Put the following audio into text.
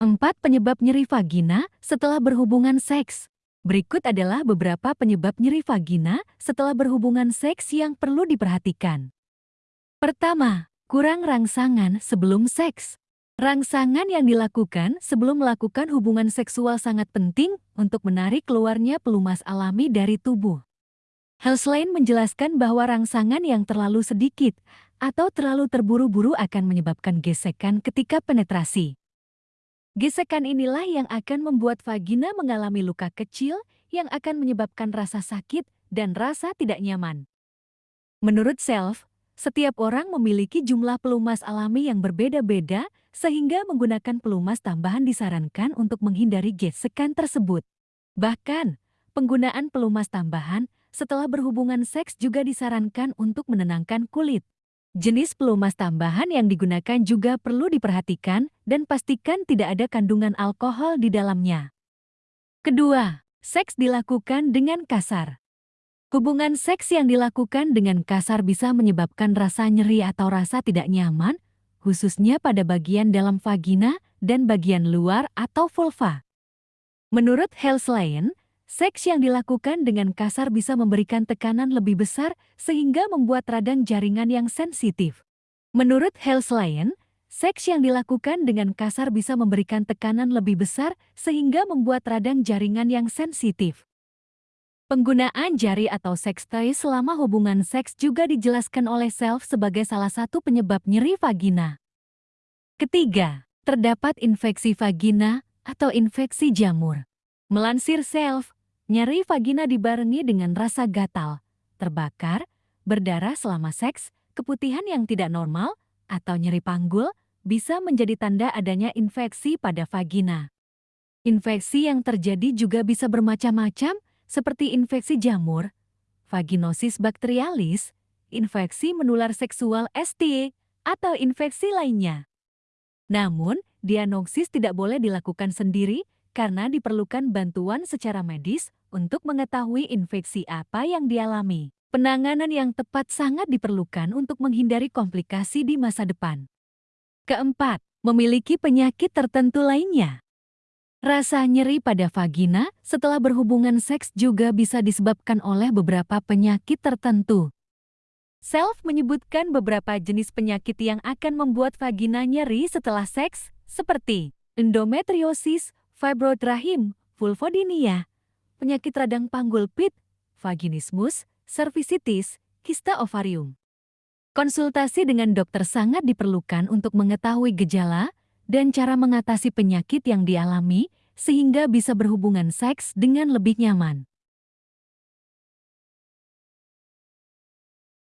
4 penyebab nyeri vagina setelah berhubungan seks. Berikut adalah beberapa penyebab nyeri vagina setelah berhubungan seks yang perlu diperhatikan. Pertama, kurang rangsangan sebelum seks. Rangsangan yang dilakukan sebelum melakukan hubungan seksual sangat penting untuk menarik keluarnya pelumas alami dari tubuh. Helslane menjelaskan bahwa rangsangan yang terlalu sedikit atau terlalu terburu-buru akan menyebabkan gesekan ketika penetrasi. Gesekan inilah yang akan membuat vagina mengalami luka kecil yang akan menyebabkan rasa sakit dan rasa tidak nyaman. Menurut Self, setiap orang memiliki jumlah pelumas alami yang berbeda-beda sehingga menggunakan pelumas tambahan disarankan untuk menghindari gesekan tersebut. Bahkan, penggunaan pelumas tambahan setelah berhubungan seks juga disarankan untuk menenangkan kulit. Jenis pelumas tambahan yang digunakan juga perlu diperhatikan dan pastikan tidak ada kandungan alkohol di dalamnya. Kedua, seks dilakukan dengan kasar. Hubungan seks yang dilakukan dengan kasar bisa menyebabkan rasa nyeri atau rasa tidak nyaman, khususnya pada bagian dalam vagina dan bagian luar atau vulva. Menurut Helslien, Seks yang dilakukan dengan kasar bisa memberikan tekanan lebih besar sehingga membuat radang jaringan yang sensitif. Menurut Helslien, seks yang dilakukan dengan kasar bisa memberikan tekanan lebih besar sehingga membuat radang jaringan yang sensitif. Penggunaan jari atau seks toy selama hubungan seks juga dijelaskan oleh Self sebagai salah satu penyebab nyeri vagina. Ketiga, terdapat infeksi vagina atau infeksi jamur. Melansir Self, Nyeri vagina dibarengi dengan rasa gatal, terbakar, berdarah selama seks, keputihan yang tidak normal, atau nyeri panggul bisa menjadi tanda adanya infeksi pada vagina. Infeksi yang terjadi juga bisa bermacam-macam seperti infeksi jamur, vaginosis bakterialis, infeksi menular seksual ST, atau infeksi lainnya. Namun, diagnosis tidak boleh dilakukan sendiri karena diperlukan bantuan secara medis untuk mengetahui infeksi apa yang dialami. Penanganan yang tepat sangat diperlukan untuk menghindari komplikasi di masa depan. Keempat, memiliki penyakit tertentu lainnya. Rasa nyeri pada vagina setelah berhubungan seks juga bisa disebabkan oleh beberapa penyakit tertentu. Self menyebutkan beberapa jenis penyakit yang akan membuat vagina nyeri setelah seks, seperti endometriosis, fibroid rahim, vulvodynia, penyakit radang panggul pit, vaginismus, cervicitis, kista ovarium. Konsultasi dengan dokter sangat diperlukan untuk mengetahui gejala dan cara mengatasi penyakit yang dialami sehingga bisa berhubungan seks dengan lebih nyaman.